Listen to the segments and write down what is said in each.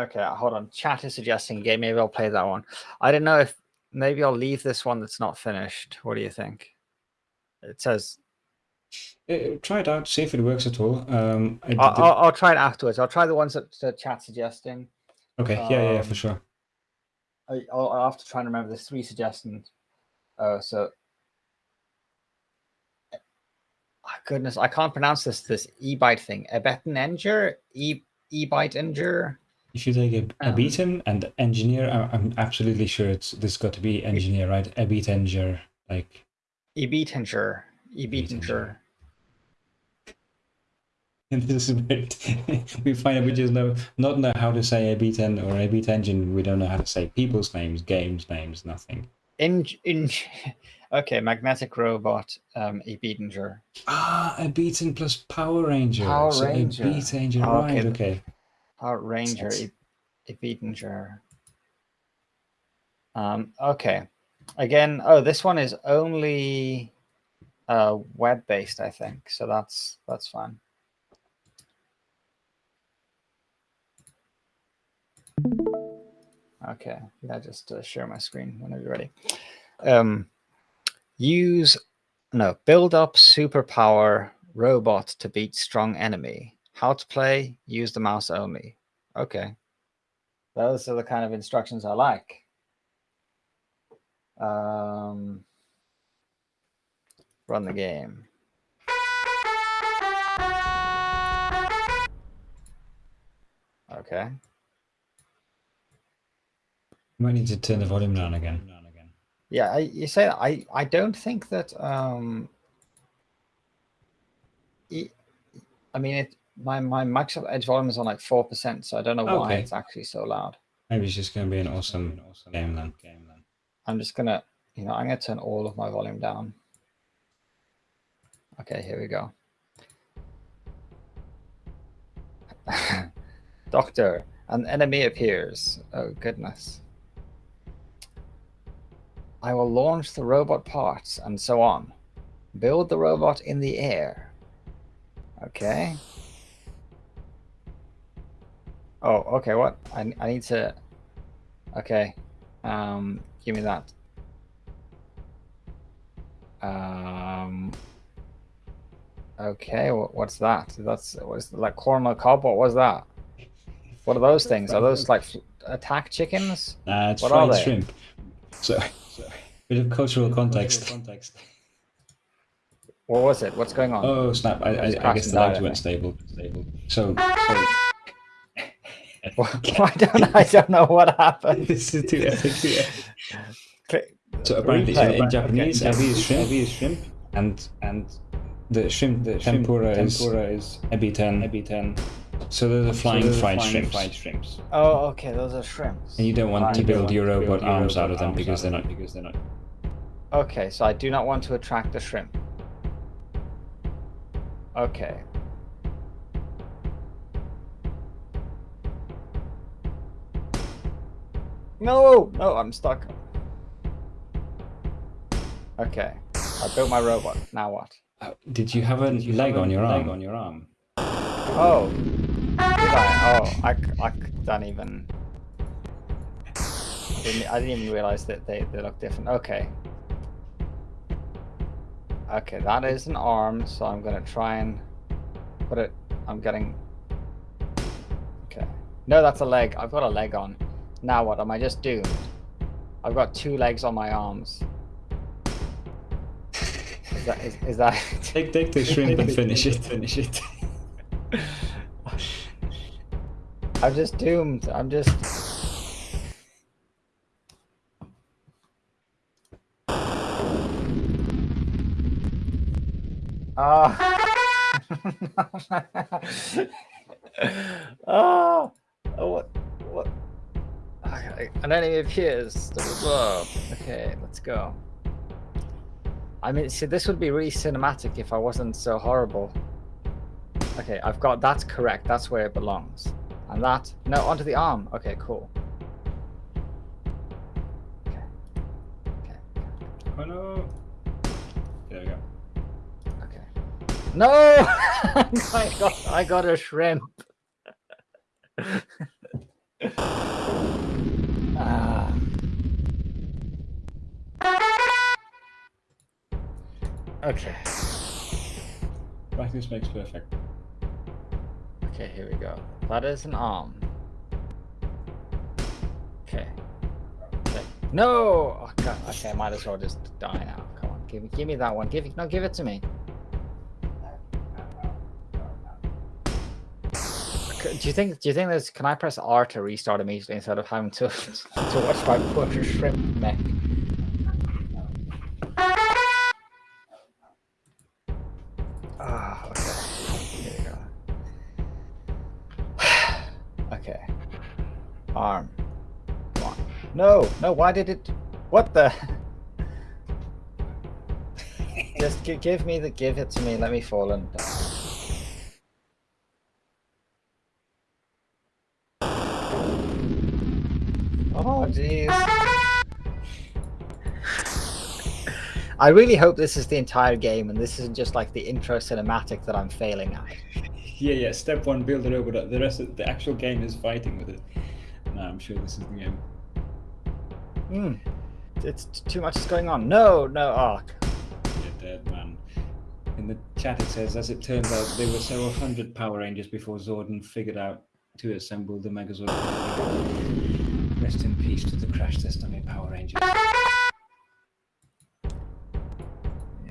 Okay, hold on. Chat is suggesting a game. Maybe I'll play that one. I don't know if maybe I'll leave this one that's not finished. What do you think? It says. Uh, try it out. See if it works at all. Um, I I'll, I'll, I'll, try it afterwards. I'll try the ones that the chat suggesting. Okay. Yeah, um, yeah, yeah, for um, sure. I, I'll, I'll have to try and remember. There's three suggestions. Oh, so oh, goodness, I can't pronounce this this e-byte thing. Ebetteninger, e e-byte inger. If you take a, a um, beaten and engineer, I'm absolutely sure it's this got to be engineer, right? A beatinger, like e beatinger, beatinger. And this is weird. we find that we just know not know how to say a beat en or a beat engine. We don't know how to say people's names, games names, nothing. In in okay, magnetic robot, um, a beatinger. Ah, a beaten plus Power Ranger. Power so Ranger. A beat engine, oh, right? Okay. Power Ranger, a, a. Um. Okay. Again. Oh, this one is only uh web based, I think. So that's that's fine. Okay, yeah, just uh, share my screen whenever you're ready. Um, use, no, build up superpower robot to beat strong enemy. How to play, use the mouse only. Okay. Those are the kind of instructions I like. Um, run the game. Okay. Might need to turn the volume down again. Yeah, I, you say I I don't think that um. I mean, it my my Microsoft Edge volume is on like four percent, so I don't know why okay. it's actually so loud. Maybe it's just going to be an awesome, awesome game then. Game then. I'm just gonna, you know, I'm gonna turn all of my volume down. Okay, here we go. Doctor, an enemy appears. Oh goodness. I will launch the robot parts and so on. Build the robot in the air. Okay. Oh, okay, what? I, I need to... Okay. Um, give me that. Um... Okay, what's that? That's what's like corn on the cob. What was that? What are those things? Are those like attack chickens? Nah, it's what fried shrimp. So Bit of cultural context. context. What was it? What's going on? Oh snap! I, I, I guess the lights went stable. Stable. So. so... I don't. I don't know what happened. this is too epic. Yeah. So apparently, in, in Japanese, okay. is shrimp, ebi is shrimp, and and the shrimp, the tempura, tempura is, is ebi ten, ebi ten. So those are flying, so fried, flying shrimps. fried shrimps. Oh, okay, those are shrimps. And you don't want to build your robot arms out of them because they're not because they're not Okay, so I do not want to attract the shrimp. Okay. No, no, I'm stuck. Okay, I built my robot. Now what? Uh, did you have a you leg have on your leg arm? on your arm? Oh, did I? Oh, I, I don't even. I didn't, I didn't even realize that they, they look different. Okay, Okay, that is an arm, so I'm gonna try and put it. I'm getting. Okay. No, that's a leg. I've got a leg on. Now what? Am I just doomed? I've got two legs on my arms. Is that is, is that? take take the shrimp and finish it. Finish it. I'm just doomed. I'm just. Oh. oh. oh, what, an enemy appears. Okay, let's go. I mean, see, this would be really cinematic if I wasn't so horrible. Okay, I've got that's correct. That's where it belongs. And that no onto the arm. Okay, cool. Okay. Okay. Oh no. There we go. Okay. No! I got I got a shrimp. Uh, okay. this makes perfect. Okay, here we go. That is an arm. Okay. okay. No! Oh, God. Okay, I might as well just die now. Come on, give me, give me that one. Give, no, give it to me. Do you think? Do you think there's? Can I press R to restart immediately instead of having to to watch my poor shrimp mech? Ah, okay. Here we go. okay. Arm. No, no. Why did it? What the? Just give me the. Give it to me. Let me fall and. Die. Oh, jeez. I really hope this is the entire game and this isn't just like the intro cinematic that I'm failing at. Yeah, yeah. Step one, build a robot. The rest of the actual game is fighting with it. No, I'm sure this is the game. Hmm. It's too much is going on. No, no. Oh. You're dead, man. In the chat it says, as it turns out, there were several hundred Power Rangers before Zordon figured out to assemble the Megazord. Rest in peace to the crash test dummy Power Rangers.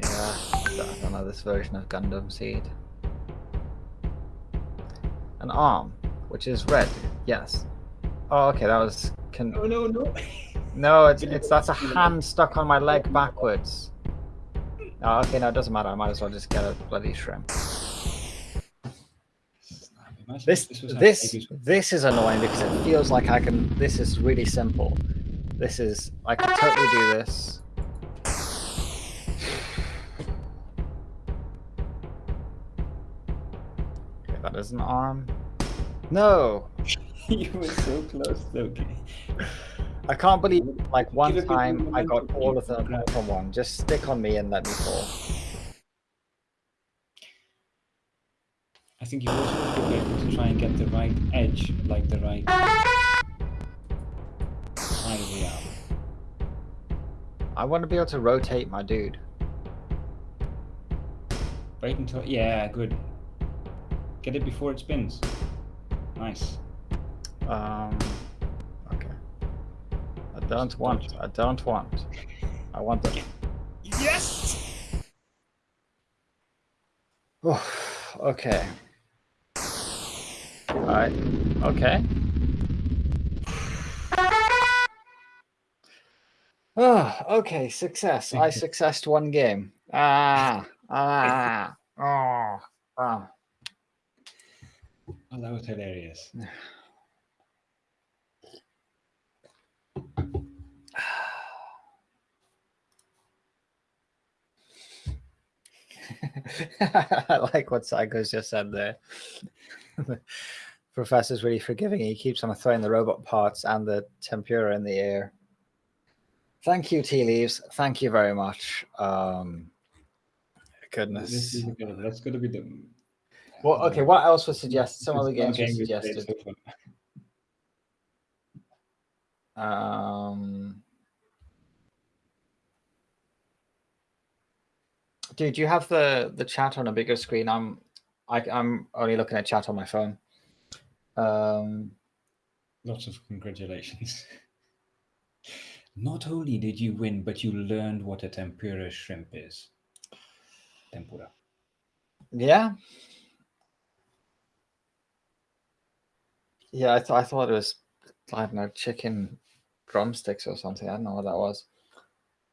Yeah, I don't know this version of Gundam Seed. An arm, which is red. Yes. Oh, okay, that was. Can... No, no, no. No, it's it's that's a hand stuck on my leg backwards. Oh, okay, no, it doesn't matter. I might as well just get a bloody shrimp. This this this is annoying because it feels like I can. This is really simple. This is I can totally do this. Okay, that is an arm. No. you were so close, okay. I can't believe like one time I got all of them from one. Just stick on me and let me fall. Think you also have to be able to try and get the right edge, like the right side of the arm. I want to be able to rotate my dude. Wait until yeah, good. Get it before it spins. Nice. Um. Okay. I don't want. I don't want. I want the. Yes. Oh, okay. Alright, okay. Oh, okay, success. I successed one game. Ah, ah, oh, oh. Oh, that was hilarious. I like what Psycho's just said there. Professor's really forgiving. He keeps on throwing the robot parts and the tempura in the air. Thank you, Tea Leaves. Thank you very much. Um, goodness. That's going to be the. Well, okay. What else was suggested? Some other games were suggested. Um, dude, you have the the chat on a bigger screen. I'm I, I'm only looking at chat on my phone. Um, Lots of congratulations. Not only did you win, but you learned what a tempura shrimp is. Tempura. Yeah. Yeah, I, th I thought it was, I don't know, chicken drumsticks or something. I don't know what that was.